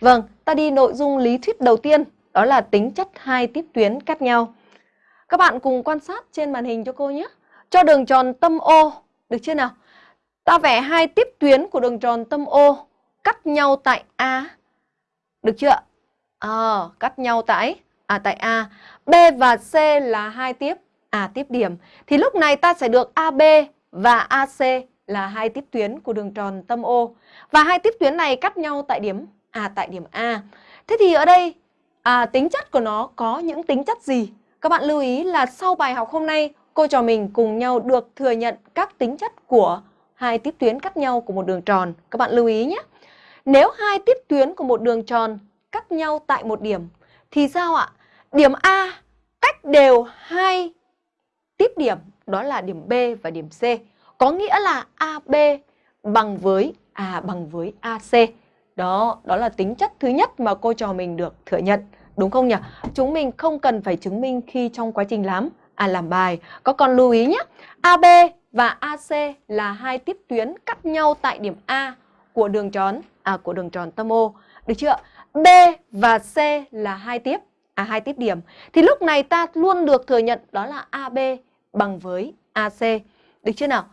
Vâng, ta đi nội dung lý thuyết đầu tiên, đó là tính chất hai tiếp tuyến cắt nhau. Các bạn cùng quan sát trên màn hình cho cô nhé. Cho đường tròn tâm O, được chưa nào? Ta vẽ hai tiếp tuyến của đường tròn tâm O cắt nhau tại A. Được chưa? À, cắt nhau tại à tại A. B và C là hai tiếp A tiếp điểm. Thì lúc này ta sẽ được AB và AC là hai tiếp tuyến của đường tròn tâm O. Và hai tiếp tuyến này cắt nhau tại điểm à tại điểm A. Thế thì ở đây à, tính chất của nó có những tính chất gì? Các bạn lưu ý là sau bài học hôm nay, cô trò mình cùng nhau được thừa nhận các tính chất của hai tiếp tuyến cắt nhau của một đường tròn. Các bạn lưu ý nhé. Nếu hai tiếp tuyến của một đường tròn cắt nhau tại một điểm thì sao ạ? Điểm A cách đều hai tiếp điểm đó là điểm B và điểm C. Có nghĩa là AB à, bằng với A bằng với AC. Đó, đó là tính chất thứ nhất mà cô trò mình được thừa nhận. Đúng không nhỉ? Chúng mình không cần phải chứng minh khi trong quá trình làm à làm bài. Có con lưu ý nhé. AB và AC là hai tiếp tuyến cắt nhau tại điểm A của đường tròn à của đường tròn tâm O. Được chưa? B và C là hai tiếp à hai tiếp điểm. Thì lúc này ta luôn được thừa nhận đó là AB bằng với AC. Được chưa nào?